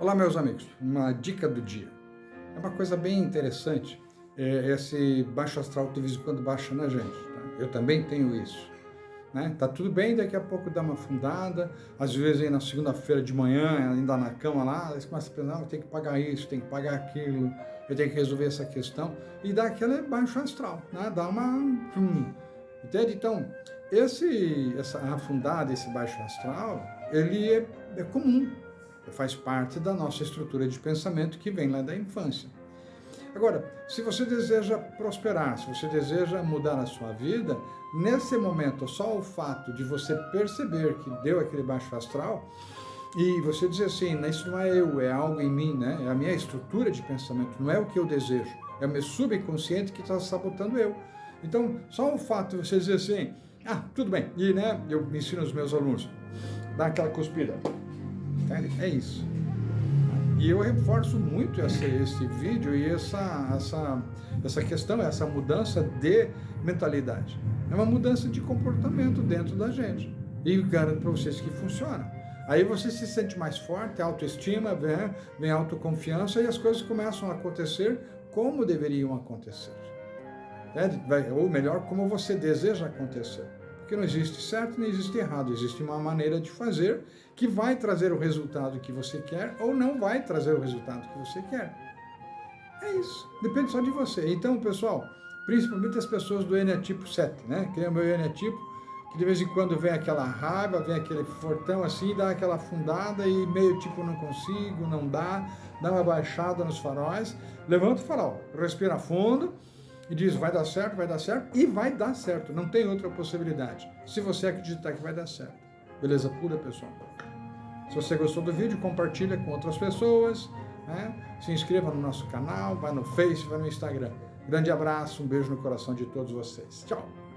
Olá, meus amigos. Uma dica do dia. É uma coisa bem interessante. É esse baixo astral de vez em quando baixa na gente. Tá? Eu também tenho isso. Né? Tá tudo bem, daqui a pouco dá uma fundada. Às vezes aí na segunda-feira de manhã, ainda na cama lá, você começa a pensar, ah, tem que pagar isso, tem que pagar aquilo, eu tenho que resolver essa questão. E dá aquele baixo astral, né? Dá uma... Hum, entende? Então, esse, essa afundada, esse baixo astral, ele é, é comum faz parte da nossa estrutura de pensamento que vem lá da infância. Agora, se você deseja prosperar, se você deseja mudar a sua vida, nesse momento, só o fato de você perceber que deu aquele baixo astral, e você dizer assim, isso não é eu, é algo em mim, né? é a minha estrutura de pensamento, não é o que eu desejo, é o meu subconsciente que está sabotando eu. Então, só o fato de você dizer assim, ah, tudo bem, e né, eu ensino os meus alunos, dá aquela cuspida, é isso. E eu reforço muito esse, esse vídeo e essa, essa, essa questão, essa mudança de mentalidade. É uma mudança de comportamento dentro da gente. E garanto para vocês que funciona. Aí você se sente mais forte, autoestima, vem, vem autoconfiança e as coisas começam a acontecer como deveriam acontecer. É, ou melhor, como você deseja acontecer. Porque não existe certo nem existe errado, existe uma maneira de fazer que vai trazer o resultado que você quer ou não vai trazer o resultado que você quer. É isso, depende só de você. Então, pessoal, principalmente as pessoas do tipo 7, né? Que é o meu tipo, que de vez em quando vem aquela raiva, vem aquele fortão assim, dá aquela afundada e meio tipo não consigo, não dá, dá uma baixada nos faróis, levanta o farol, respira fundo, e diz vai dar certo, vai dar certo, e vai dar certo, não tem outra possibilidade, se você acreditar que vai dar certo. Beleza pura, pessoal? Se você gostou do vídeo, compartilha com outras pessoas, né? se inscreva no nosso canal, vai no Face, vai no Instagram. Grande abraço, um beijo no coração de todos vocês. Tchau!